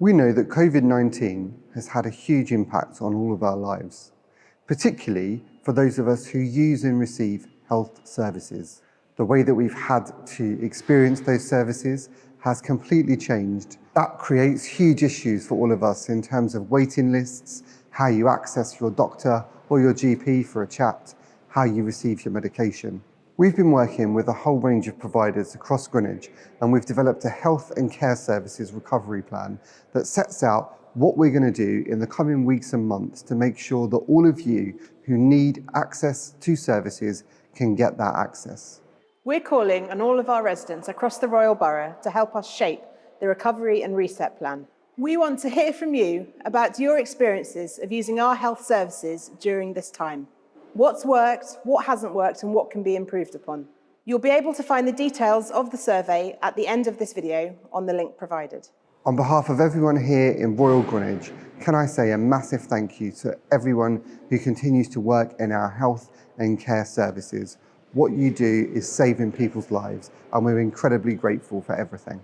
We know that COVID-19 has had a huge impact on all of our lives, particularly for those of us who use and receive health services. The way that we've had to experience those services has completely changed. That creates huge issues for all of us in terms of waiting lists, how you access your doctor or your GP for a chat, how you receive your medication. We've been working with a whole range of providers across Greenwich and we've developed a health and care services recovery plan that sets out what we're going to do in the coming weeks and months to make sure that all of you who need access to services can get that access. We're calling on all of our residents across the Royal Borough to help us shape the Recovery and Reset Plan. We want to hear from you about your experiences of using our health services during this time what's worked, what hasn't worked and what can be improved upon. You'll be able to find the details of the survey at the end of this video on the link provided. On behalf of everyone here in Royal Greenwich, can I say a massive thank you to everyone who continues to work in our health and care services. What you do is saving people's lives and we're incredibly grateful for everything.